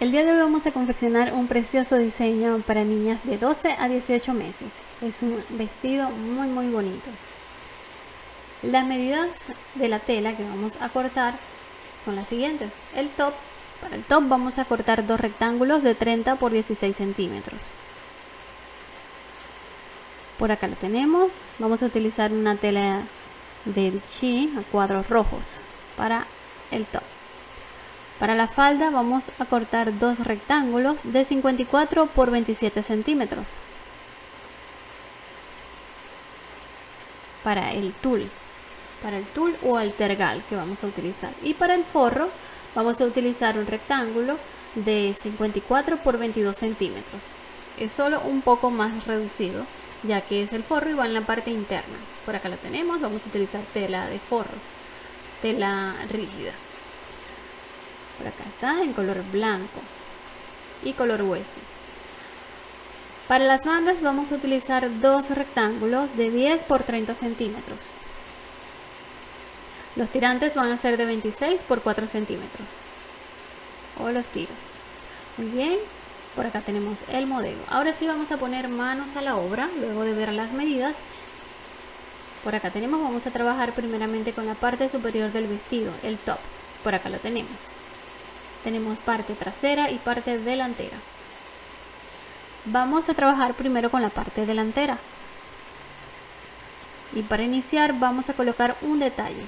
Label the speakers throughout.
Speaker 1: El día de hoy vamos a confeccionar un precioso diseño para niñas de 12 a 18 meses. Es un vestido muy muy bonito. Las medidas de la tela que vamos a cortar son las siguientes. El top, para el top vamos a cortar dos rectángulos de 30 por 16 centímetros. Por acá lo tenemos. Vamos a utilizar una tela de bichí a cuadros rojos para el top. Para la falda vamos a cortar dos rectángulos de 54 por 27 centímetros. Para el tul, para el tul o altergal que vamos a utilizar. Y para el forro vamos a utilizar un rectángulo de 54 por 22 centímetros. Es solo un poco más reducido ya que es el forro y va en la parte interna. Por acá lo tenemos, vamos a utilizar tela de forro, tela rígida. Por acá está en color blanco y color hueso. Para las mangas vamos a utilizar dos rectángulos de 10 por 30 centímetros. Los tirantes van a ser de 26 por 4 centímetros. O los tiros. Muy bien. Por acá tenemos el modelo. Ahora sí vamos a poner manos a la obra, luego de ver las medidas. Por acá tenemos, vamos a trabajar primeramente con la parte superior del vestido, el top. Por acá lo tenemos tenemos parte trasera y parte delantera. Vamos a trabajar primero con la parte delantera. Y para iniciar vamos a colocar un detalle.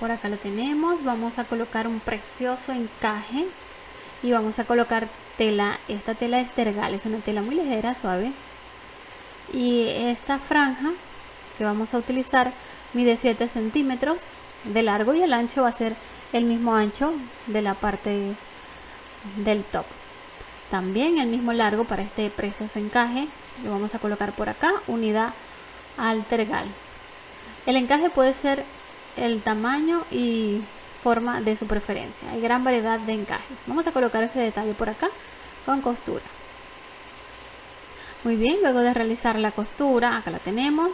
Speaker 1: Por acá lo tenemos. Vamos a colocar un precioso encaje. Y vamos a colocar tela. Esta tela es tergal es una tela muy ligera suave. Y esta franja que vamos a utilizar mide 7 centímetros de largo y el ancho va a ser el mismo ancho de la parte del top. También el mismo largo para este precioso encaje. Lo vamos a colocar por acá unidad al tergal. El encaje puede ser el tamaño y forma de su preferencia. Hay gran variedad de encajes. Vamos a colocar ese detalle por acá con costura. Muy bien luego de realizar la costura acá la tenemos.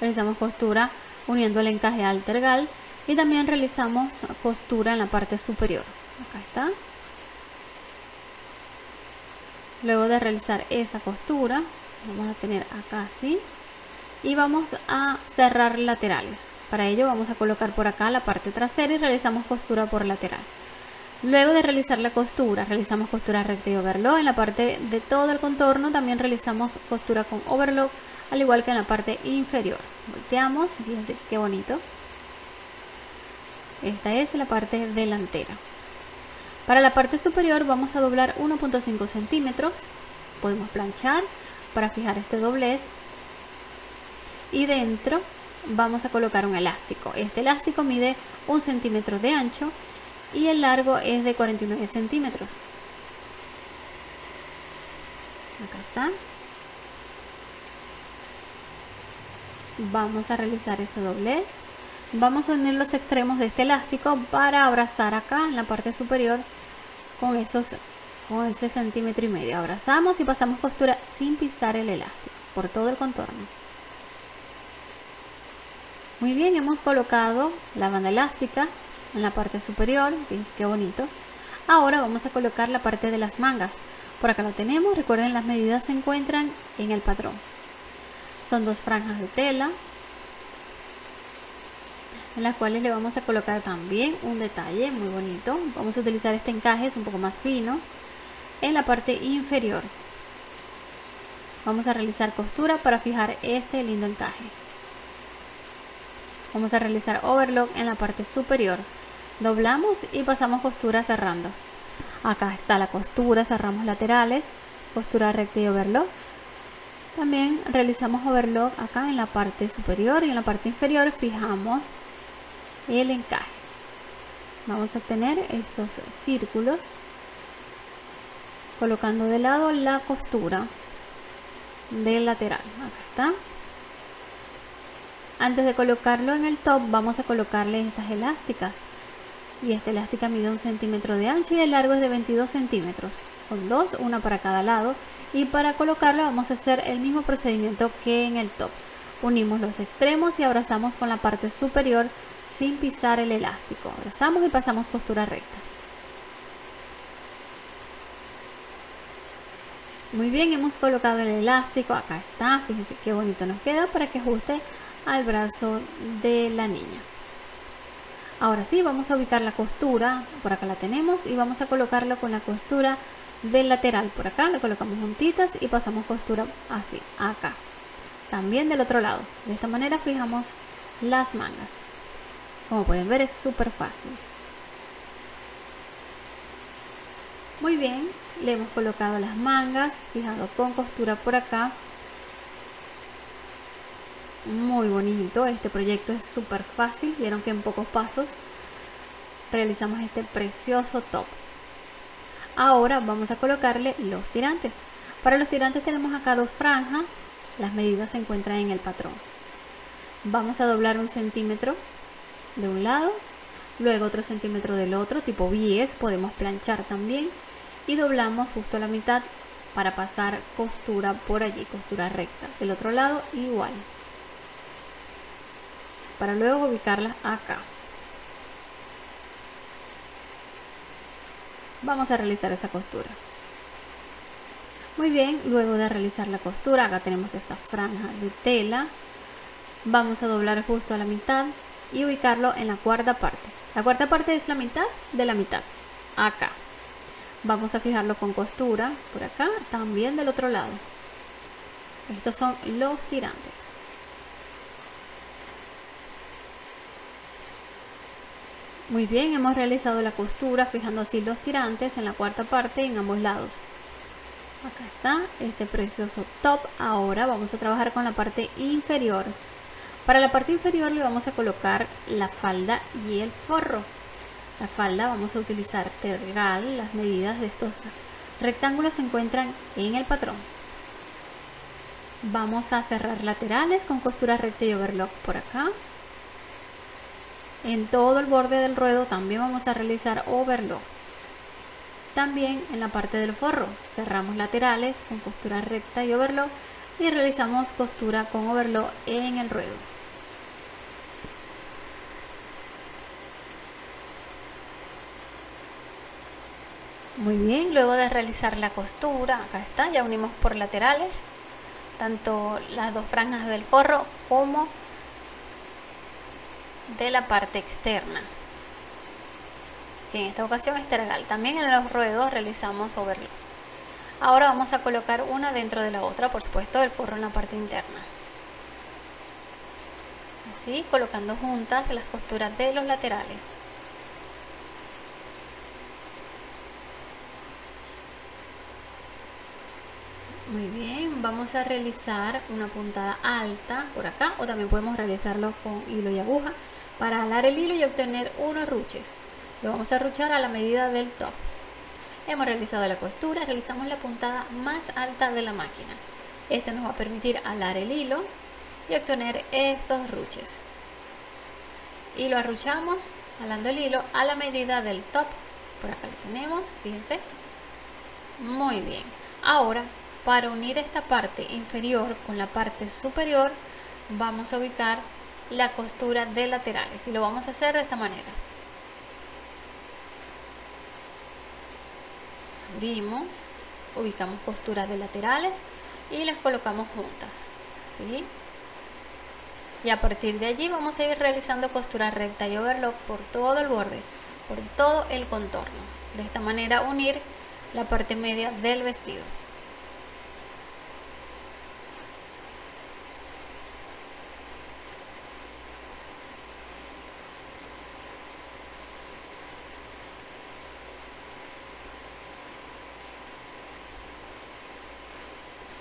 Speaker 1: Realizamos costura uniendo el encaje al tergal y también realizamos costura en la parte superior. Acá está. Luego de realizar esa costura vamos a tener acá así. Y vamos a cerrar laterales. Para ello vamos a colocar por acá la parte trasera y realizamos costura por lateral. Luego de realizar la costura realizamos costura recta y overlock. En la parte de todo el contorno también realizamos costura con overlock al igual que en la parte inferior. Volteamos fíjense qué bonito esta es la parte delantera. Para la parte superior vamos a doblar 1.5 centímetros. Podemos planchar para fijar este doblez. Y dentro vamos a colocar un elástico. Este elástico mide un centímetro de ancho y el largo es de 49 centímetros. Acá está. Vamos a realizar ese doblez vamos a unir los extremos de este elástico para abrazar acá en la parte superior con esos con ese centímetro y medio. Abrazamos y pasamos costura sin pisar el elástico por todo el contorno. Muy bien hemos colocado la banda elástica en la parte superior qué bonito. Ahora vamos a colocar la parte de las mangas. Por acá lo tenemos recuerden las medidas se encuentran en el patrón. Son dos franjas de tela en las cuales le vamos a colocar también un detalle muy bonito. Vamos a utilizar este encaje es un poco más fino en la parte inferior. Vamos a realizar costura para fijar este lindo encaje. Vamos a realizar overlock en la parte superior. Doblamos y pasamos costura cerrando. Acá está la costura cerramos laterales costura recta y overlock. También realizamos overlock acá en la parte superior y en la parte inferior fijamos el encaje. Vamos a tener estos círculos colocando de lado la costura del lateral. Acá está. Antes de colocarlo en el top vamos a colocarle estas elásticas. Y esta elástica mide un centímetro de ancho y el largo es de 22 centímetros. Son dos una para cada lado. Y para colocarla vamos a hacer el mismo procedimiento que en el top. Unimos los extremos y abrazamos con la parte superior sin pisar el elástico. Abrazamos y pasamos costura recta. Muy bien, hemos colocado el elástico, acá está, fíjense qué bonito nos queda para que ajuste al brazo de la niña. Ahora sí, vamos a ubicar la costura, por acá la tenemos, y vamos a colocarlo con la costura del lateral, por acá, la colocamos juntitas y pasamos costura así, acá. También del otro lado, de esta manera fijamos las mangas. Como pueden ver es súper fácil. Muy bien, le hemos colocado las mangas, fijado con costura por acá. Muy bonito, este proyecto es súper fácil, vieron que en pocos pasos realizamos este precioso top. Ahora vamos a colocarle los tirantes. Para los tirantes tenemos acá dos franjas, las medidas se encuentran en el patrón. Vamos a doblar un centímetro de un lado, luego otro centímetro del otro, tipo bies, podemos planchar también y doblamos justo a la mitad para pasar costura por allí, costura recta. Del otro lado igual. Para luego ubicarla acá. Vamos a realizar esa costura. Muy bien, luego de realizar la costura, acá tenemos esta franja de tela. Vamos a doblar justo a la mitad y ubicarlo en la cuarta parte. La cuarta parte es la mitad de la mitad. Acá. Vamos a fijarlo con costura por acá también del otro lado. Estos son los tirantes. Muy bien hemos realizado la costura fijando así los tirantes en la cuarta parte en ambos lados. Acá está este precioso top. Ahora vamos a trabajar con la parte inferior para la parte inferior le vamos a colocar la falda y el forro la falda vamos a utilizar tergal, las medidas de estos rectángulos se encuentran en el patrón. Vamos a cerrar laterales con costura recta y overlock por acá. En todo el borde del ruedo también vamos a realizar overlock. También en la parte del forro cerramos laterales con costura recta y overlock y realizamos costura con overlock en el ruedo. Muy bien, luego de realizar la costura, acá está, ya unimos por laterales, tanto las dos franjas del forro como de la parte externa, que en esta ocasión es tergal. También en los ruedos realizamos overlock. Ahora vamos a colocar una dentro de la otra, por supuesto, el forro en la parte interna. Así, colocando juntas las costuras de los laterales. Muy bien, vamos a realizar una puntada alta por acá o también podemos realizarlo con hilo y aguja para alar el hilo y obtener unos ruches. Lo vamos a ruchar a la medida del top. Hemos realizado la costura, realizamos la puntada más alta de la máquina. Esto nos va a permitir alar el hilo y obtener estos ruches. Y lo arruchamos alando el hilo a la medida del top. Por acá lo tenemos, fíjense. Muy bien. Ahora para unir esta parte inferior con la parte superior vamos a ubicar la costura de laterales y lo vamos a hacer de esta manera. Abrimos, ubicamos costuras de laterales y las colocamos juntas. ¿sí? Y a partir de allí vamos a ir realizando costura recta y overlock por todo el borde, por todo el contorno. De esta manera unir la parte media del vestido.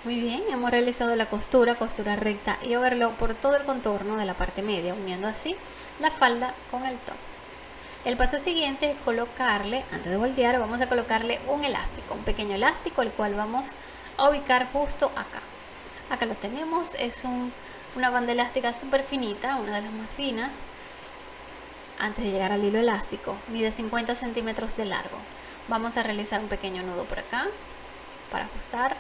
Speaker 1: Muy bien, hemos realizado la costura, costura recta y overlock por todo el contorno de la parte media, uniendo así la falda con el top. El paso siguiente es colocarle, antes de voltear, vamos a colocarle un elástico, un pequeño elástico, el cual vamos a ubicar justo acá. Acá lo tenemos, es una banda elástica súper finita, una de las más finas, antes de llegar al hilo elástico, mide 50 centímetros de largo. Vamos a realizar un pequeño nudo por acá, para ajustar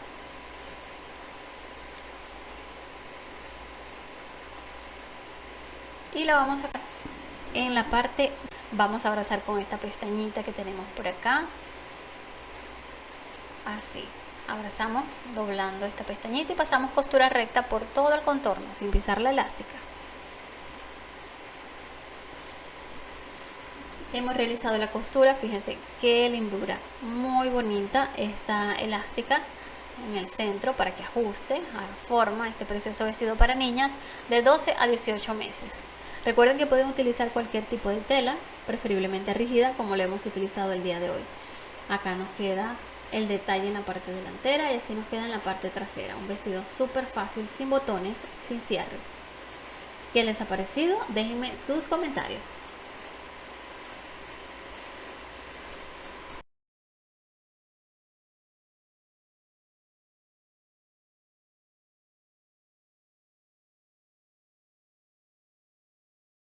Speaker 1: y la vamos a en la parte vamos a abrazar con esta pestañita que tenemos por acá así abrazamos doblando esta pestañita y pasamos costura recta por todo el contorno sin pisar la elástica. Hemos realizado la costura, fíjense qué lindura, muy bonita esta elástica en el centro para que ajuste, a forma este precioso vestido para niñas de 12 a 18 meses. Recuerden que pueden utilizar cualquier tipo de tela, preferiblemente rígida como lo hemos utilizado el día de hoy. Acá nos queda el detalle en la parte delantera y así nos queda en la parte trasera. Un vestido súper fácil, sin botones, sin cierre. ¿Qué les ha parecido? Déjenme sus comentarios.